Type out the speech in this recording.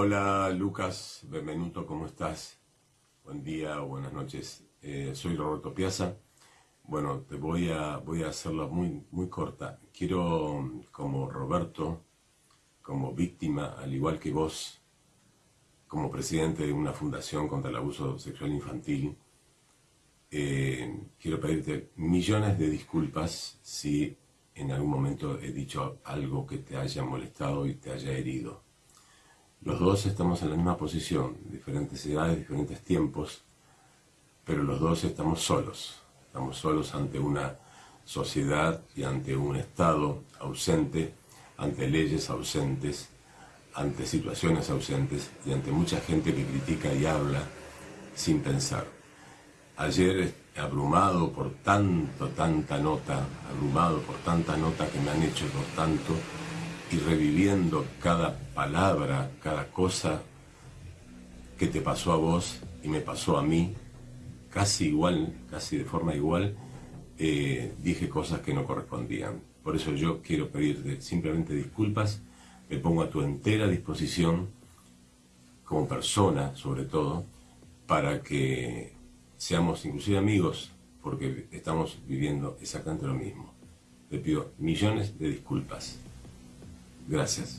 Hola Lucas, Benvenuto, ¿cómo estás? Buen día buenas noches. Eh, soy Roberto Piazza. Bueno, te voy a, voy a hacerlo muy, muy corta. Quiero, como Roberto, como víctima, al igual que vos, como presidente de una fundación contra el abuso sexual infantil, eh, quiero pedirte millones de disculpas si en algún momento he dicho algo que te haya molestado y te haya herido. Los dos estamos en la misma posición, diferentes edades, diferentes tiempos, pero los dos estamos solos. Estamos solos ante una sociedad y ante un Estado ausente, ante leyes ausentes, ante situaciones ausentes y ante mucha gente que critica y habla sin pensar. Ayer, abrumado por tanto, tanta nota, abrumado por tanta nota que me han hecho por tanto, y reviviendo cada palabra, cada cosa que te pasó a vos y me pasó a mí, casi igual, casi de forma igual, eh, dije cosas que no correspondían. Por eso yo quiero pedirte simplemente disculpas, me pongo a tu entera disposición, como persona sobre todo, para que seamos inclusive amigos, porque estamos viviendo exactamente lo mismo. Te pido millones de disculpas. Gracias.